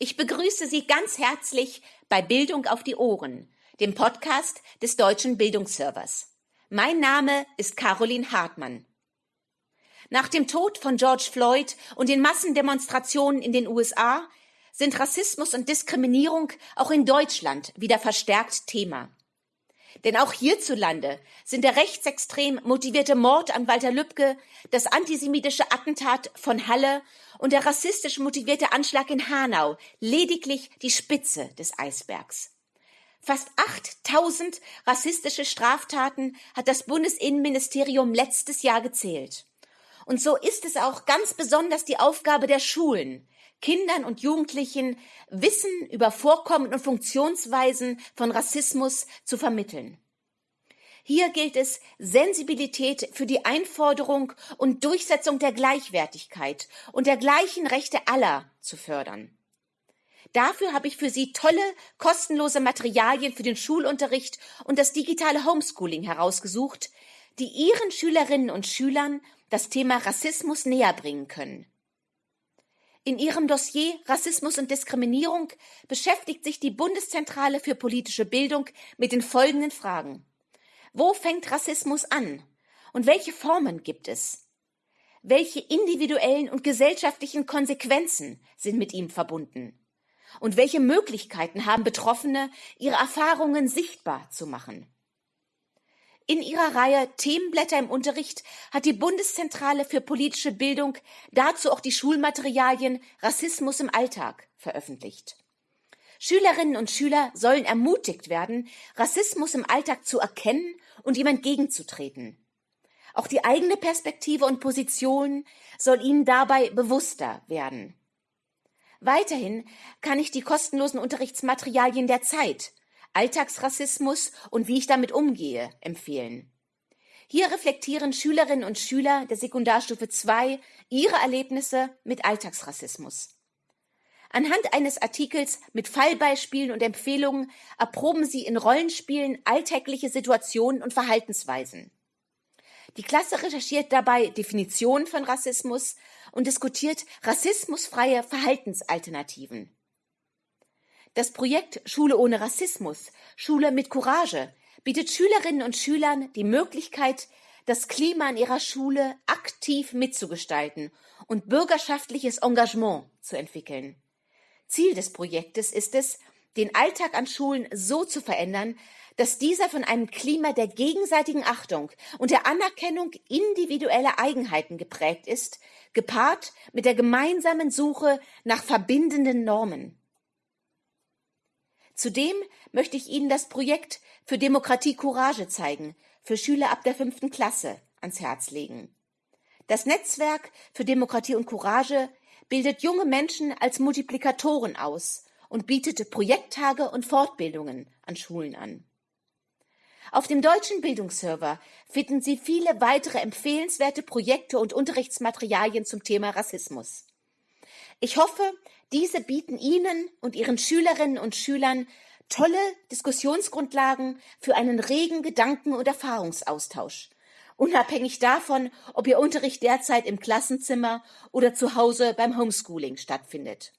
Ich begrüße Sie ganz herzlich bei Bildung auf die Ohren, dem Podcast des Deutschen Bildungsservers. Mein Name ist Caroline Hartmann. Nach dem Tod von George Floyd und den Massendemonstrationen in den USA sind Rassismus und Diskriminierung auch in Deutschland wieder verstärkt Thema. Denn auch hierzulande sind der rechtsextrem motivierte Mord an Walter Lübcke, das antisemitische Attentat von Halle und der rassistisch motivierte Anschlag in Hanau lediglich die Spitze des Eisbergs. Fast 8000 rassistische Straftaten hat das Bundesinnenministerium letztes Jahr gezählt. Und so ist es auch ganz besonders die Aufgabe der Schulen, Kindern und Jugendlichen Wissen über Vorkommen und Funktionsweisen von Rassismus zu vermitteln. Hier gilt es, Sensibilität für die Einforderung und Durchsetzung der Gleichwertigkeit und der gleichen Rechte aller zu fördern. Dafür habe ich für Sie tolle, kostenlose Materialien für den Schulunterricht und das digitale Homeschooling herausgesucht, die Ihren Schülerinnen und Schülern das Thema Rassismus näher bringen können. In ihrem Dossier Rassismus und Diskriminierung beschäftigt sich die Bundeszentrale für politische Bildung mit den folgenden Fragen. Wo fängt Rassismus an? Und welche Formen gibt es? Welche individuellen und gesellschaftlichen Konsequenzen sind mit ihm verbunden? Und welche Möglichkeiten haben Betroffene, ihre Erfahrungen sichtbar zu machen? In ihrer Reihe Themenblätter im Unterricht hat die Bundeszentrale für politische Bildung dazu auch die Schulmaterialien Rassismus im Alltag veröffentlicht. Schülerinnen und Schüler sollen ermutigt werden, Rassismus im Alltag zu erkennen und ihm entgegenzutreten. Auch die eigene Perspektive und Position soll ihnen dabei bewusster werden. Weiterhin kann ich die kostenlosen Unterrichtsmaterialien der Zeit Alltagsrassismus und wie ich damit umgehe, empfehlen. Hier reflektieren Schülerinnen und Schüler der Sekundarstufe 2 ihre Erlebnisse mit Alltagsrassismus. Anhand eines Artikels mit Fallbeispielen und Empfehlungen erproben sie in Rollenspielen alltägliche Situationen und Verhaltensweisen. Die Klasse recherchiert dabei Definitionen von Rassismus und diskutiert rassismusfreie Verhaltensalternativen. Das Projekt Schule ohne Rassismus, Schule mit Courage bietet Schülerinnen und Schülern die Möglichkeit, das Klima in ihrer Schule aktiv mitzugestalten und bürgerschaftliches Engagement zu entwickeln. Ziel des Projektes ist es, den Alltag an Schulen so zu verändern, dass dieser von einem Klima der gegenseitigen Achtung und der Anerkennung individueller Eigenheiten geprägt ist, gepaart mit der gemeinsamen Suche nach verbindenden Normen. Zudem möchte ich Ihnen das Projekt für Demokratie Courage zeigen, für Schüler ab der fünften Klasse, ans Herz legen. Das Netzwerk für Demokratie und Courage bildet junge Menschen als Multiplikatoren aus und bietet Projekttage und Fortbildungen an Schulen an. Auf dem deutschen Bildungsserver finden Sie viele weitere empfehlenswerte Projekte und Unterrichtsmaterialien zum Thema Rassismus. Ich hoffe, diese bieten Ihnen und Ihren Schülerinnen und Schülern tolle Diskussionsgrundlagen für einen regen Gedanken- und Erfahrungsaustausch, unabhängig davon, ob Ihr Unterricht derzeit im Klassenzimmer oder zu Hause beim Homeschooling stattfindet.